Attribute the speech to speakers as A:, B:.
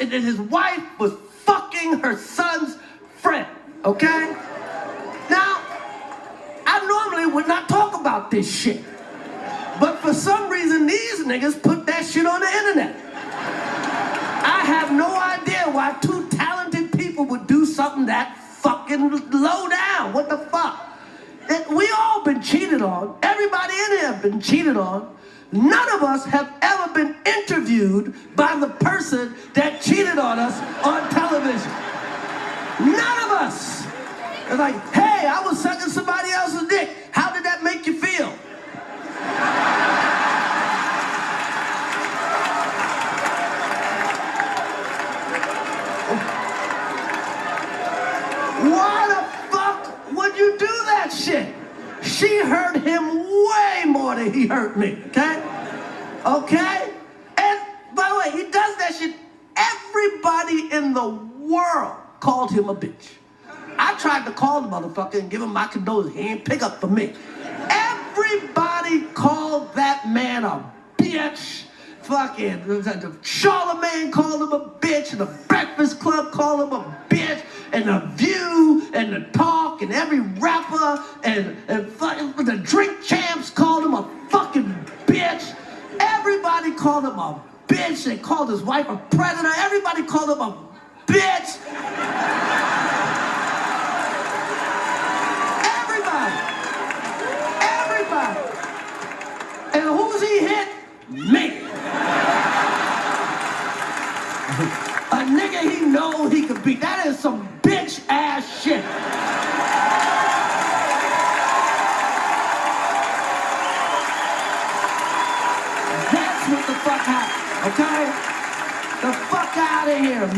A: and that his wife was fucking her son's friend, okay? Now, I normally would not talk about this shit. But for some reason, these niggas put that shit on the internet. I have no idea why two talented people would do something that fucking low down. What the fuck? It- we all been cheated on. Everybody in here been cheated on. None of us have ever been interviewed by the person that cheated on us on television. None of us. It's like, hey, I was sucking somebody else's dick. How did that make you feel? Why the fuck would you do that shit? She hurt him way more than he hurt me, okay? Okay? And by the way, he does that shit. Everybody in the world called him a bitch. I tried to call the motherfucker and give him my condolences. He ain't pick up for me. Everybody called that man a bitch. Fucking Charlemagne called him a bitch, and the Breakfast Club called him a bitch, and the View, and the Talk, and every rapper, and, and fucking the Drink Champs called him a fucking bitch. Everybody called him a bitch. They called his wife a predator. Everybody called him a bitch. Everybody. Everybody. And who's he hit? Me. A nigga he know he could beat. That is some bitch ass shit. What the fuck happened, okay? The fuck out of here, man.